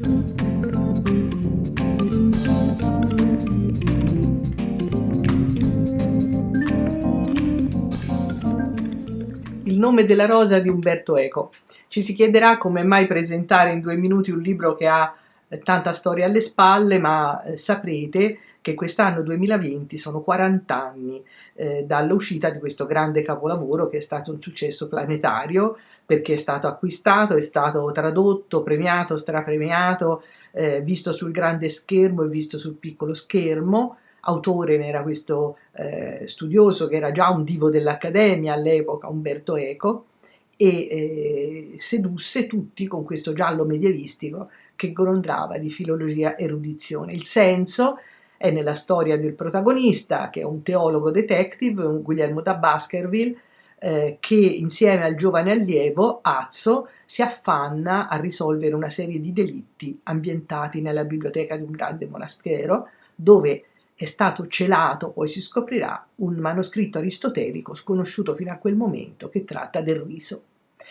Il nome della rosa di Umberto Eco. Ci si chiederà come mai presentare in due minuti un libro che ha tanta storia alle spalle, ma eh, saprete che quest'anno 2020 sono 40 anni eh, dall'uscita di questo grande capolavoro che è stato un successo planetario perché è stato acquistato, è stato tradotto, premiato, strapremiato, eh, visto sul grande schermo e visto sul piccolo schermo. Autore ne era questo eh, studioso che era già un divo dell'Accademia all'epoca, Umberto Eco, e eh, sedusse tutti con questo giallo medievistico che grondrava di filologia erudizione. Il senso è nella storia del protagonista, che è un teologo detective, un Guglielmo da Baskerville, eh, che insieme al giovane allievo Azzo si affanna a risolvere una serie di delitti ambientati nella biblioteca di un grande monastero, dove è stato celato, poi si scoprirà, un manoscritto aristotelico sconosciuto fino a quel momento che tratta del riso.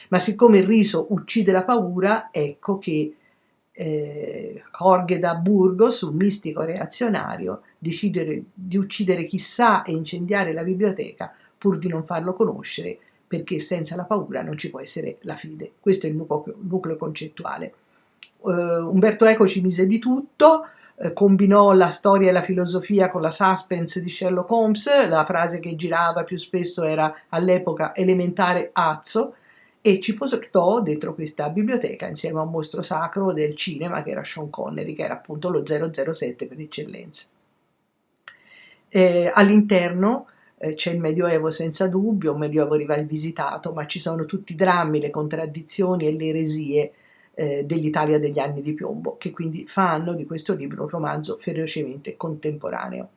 Ma siccome il riso uccide la paura, ecco che eh, Jorge da Burgos, un mistico reazionario, decide di uccidere chissà e incendiare la biblioteca pur di non farlo conoscere, perché senza la paura non ci può essere la fede. Questo è il nucleo, nucleo concettuale. Uh, Umberto Eco ci mise di tutto, uh, combinò la storia e la filosofia con la suspense di Sherlock Holmes, la frase che girava più spesso era all'epoca elementare azzo, e ci portò dentro questa biblioteca insieme a un mostro sacro del cinema che era Sean Connery, che era appunto lo 007 per eccellenza. Eh, all'interno eh, c'è il Medioevo senza dubbio, un Medioevo rivisitato, ma ci sono tutti i drammi, le contraddizioni e le eresie eh, dell'Italia degli anni di piombo, che quindi fanno di questo libro un romanzo ferocemente contemporaneo.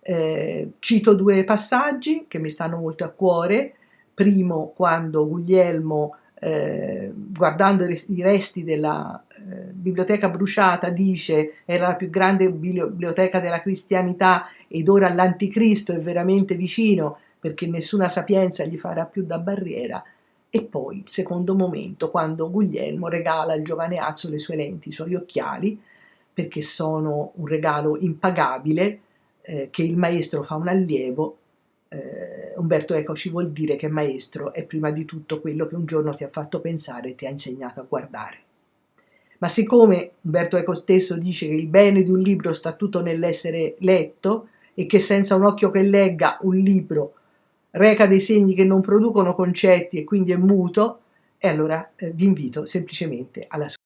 Eh, cito due passaggi che mi stanno molto a cuore, primo quando Guglielmo, eh, guardando i resti della eh, biblioteca bruciata, dice era la più grande biblioteca della cristianità ed ora l'anticristo è veramente vicino perché nessuna sapienza gli farà più da barriera. E poi il secondo momento, quando Guglielmo regala al giovane Azzo le sue lenti, i suoi occhiali, perché sono un regalo impagabile eh, che il maestro fa un allievo eh, Umberto Eco ci vuol dire che maestro è prima di tutto quello che un giorno ti ha fatto pensare e ti ha insegnato a guardare. Ma siccome Umberto Eco stesso dice che il bene di un libro sta tutto nell'essere letto e che senza un occhio che legga un libro reca dei segni che non producono concetti e quindi è muto, e allora eh, vi invito semplicemente alla sua.